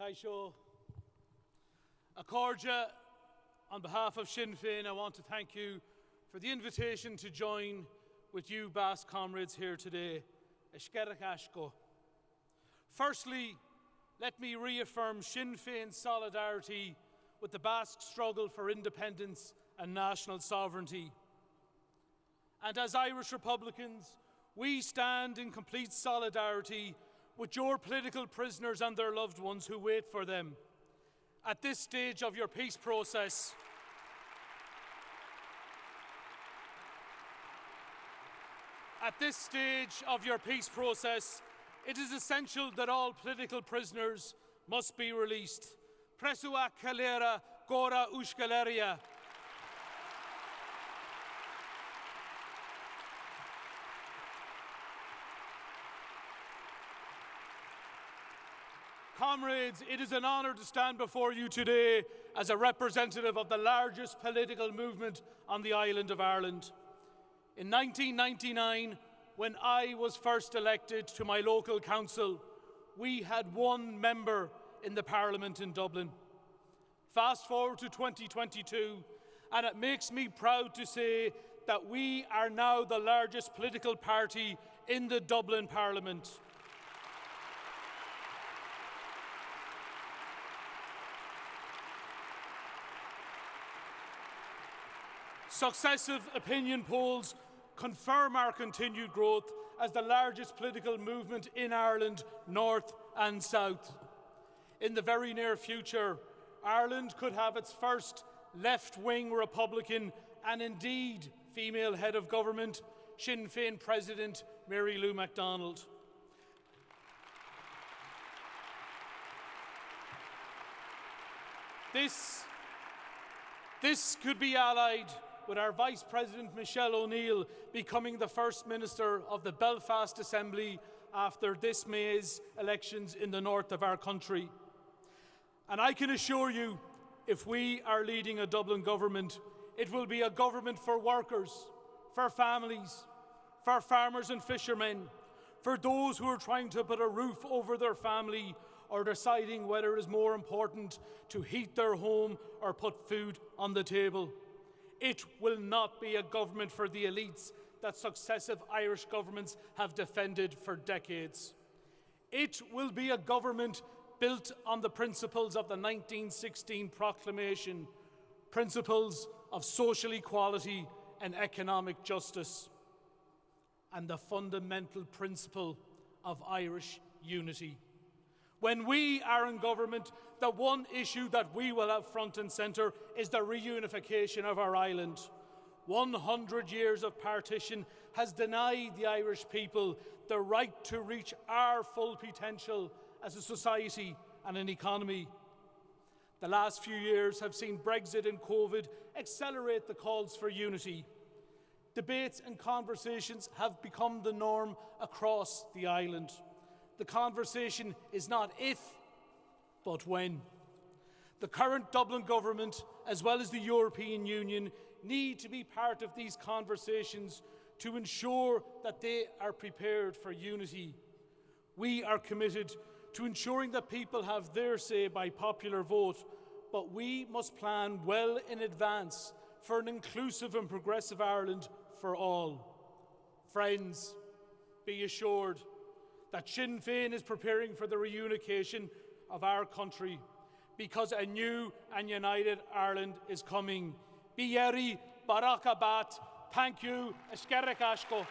Taisho. Accordia, on behalf of Sinn Féin, I want to thank you for the invitation to join with you Basque comrades here today. Firstly, let me reaffirm Sinn Féin's solidarity with the Basque struggle for independence and national sovereignty. And as Irish Republicans, we stand in complete solidarity with your political prisoners and their loved ones who wait for them. At this stage of your peace process, At this stage of your peace process, it is essential that all political prisoners must be released. Presua Calera Gora Ushgaleria. Comrades, it is an honour to stand before you today as a representative of the largest political movement on the island of Ireland. In 1999, when I was first elected to my local council, we had one member in the Parliament in Dublin. Fast forward to 2022, and it makes me proud to say that we are now the largest political party in the Dublin Parliament. Successive opinion polls confirm our continued growth as the largest political movement in Ireland, north and south. In the very near future, Ireland could have its first left-wing Republican and indeed female head of government, Sinn Féin President Mary Lou McDonald. This, this could be allied with our Vice President Michelle O'Neill becoming the First Minister of the Belfast Assembly after this May's elections in the north of our country. And I can assure you, if we are leading a Dublin government, it will be a government for workers, for families, for farmers and fishermen, for those who are trying to put a roof over their family or deciding whether it is more important to heat their home or put food on the table. It will not be a government for the elites that successive Irish governments have defended for decades. It will be a government built on the principles of the 1916 proclamation, principles of social equality and economic justice, and the fundamental principle of Irish unity. When we are in government, the one issue that we will have front and centre is the reunification of our island. 100 years of partition has denied the Irish people the right to reach our full potential as a society and an economy. The last few years have seen Brexit and COVID accelerate the calls for unity. Debates and conversations have become the norm across the island. The conversation is not if, but when. The current Dublin government, as well as the European Union, need to be part of these conversations to ensure that they are prepared for unity. We are committed to ensuring that people have their say by popular vote, but we must plan well in advance for an inclusive and progressive Ireland for all. Friends, be assured that Sinn Féin is preparing for the reunification of our country because a new and united Ireland is coming. Bieri Barakabat. Thank you. Ashko.